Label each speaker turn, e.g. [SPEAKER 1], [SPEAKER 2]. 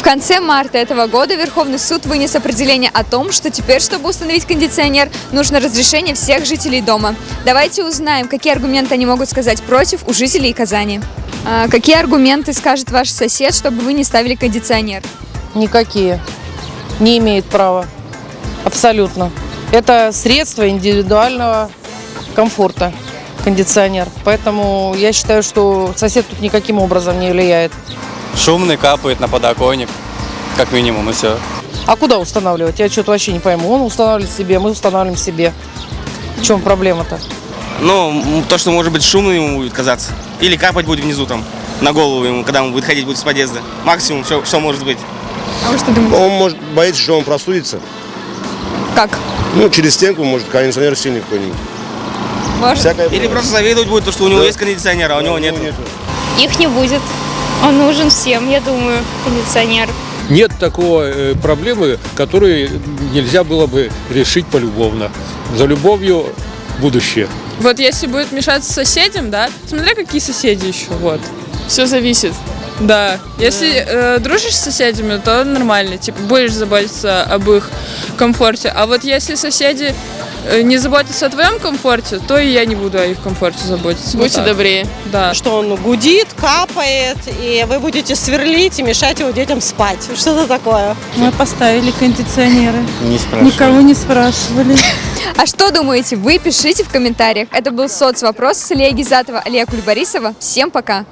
[SPEAKER 1] В конце марта этого года Верховный суд вынес определение о том, что теперь, чтобы установить кондиционер, нужно разрешение всех жителей дома. Давайте узнаем, какие аргументы они могут сказать против у жителей Казани. А, какие аргументы скажет ваш сосед, чтобы вы не ставили кондиционер?
[SPEAKER 2] Никакие. Не имеет права. Абсолютно. Это средство индивидуального комфорта, кондиционер. Поэтому я считаю, что сосед тут никаким образом не влияет.
[SPEAKER 3] Шумный, капает на подоконник, как минимум, и все.
[SPEAKER 2] А куда устанавливать? Я что-то вообще не пойму. Он устанавливает себе, мы устанавливаем себе. В чем проблема-то?
[SPEAKER 4] Ну, то, что может быть шумно ему будет казаться. Или капать будет внизу там, на голову ему, когда он будет ходить будет с подъезда. Максимум, что, что может быть.
[SPEAKER 1] А вы что думаете?
[SPEAKER 5] Он может боится, что он простудится.
[SPEAKER 1] Как?
[SPEAKER 5] Ну, через стенку, может, кондиционер сильный какой-нибудь.
[SPEAKER 1] Может?
[SPEAKER 5] Всякое
[SPEAKER 4] Или
[SPEAKER 5] бывает.
[SPEAKER 4] просто завидовать будет, то, что у него
[SPEAKER 5] Да.
[SPEAKER 4] есть кондиционер, а у него нет.
[SPEAKER 6] Их не будет. Он нужен всем, я думаю, кондиционер.
[SPEAKER 7] Нет такого э, проблемы, которую нельзя было бы решить полюбовно. За любовью будущее.
[SPEAKER 8] Вот если будет мешаться соседям, да, смотря какие соседи еще, вот. Все зависит. Да. Если э, дружишь с соседями, то нормально, типа будешь заботиться об их комфорте. А вот если соседи не заботятся о твоем комфорте, то и я не буду о их комфорте заботиться. Вот
[SPEAKER 9] Будьте
[SPEAKER 8] так.
[SPEAKER 9] добрее.
[SPEAKER 8] Да.
[SPEAKER 10] что он гудит, капает, и вы будете сверлить и мешать его детям спать. Что-то такое.
[SPEAKER 11] Мы поставили кондиционеры.
[SPEAKER 3] Не спрашивай.
[SPEAKER 11] Никого не спрашивали.
[SPEAKER 1] А что думаете вы? Пишите в комментариях. Это был соцвопрос с Ильей Гизатова, Алия Кульбарисова. Всем пока!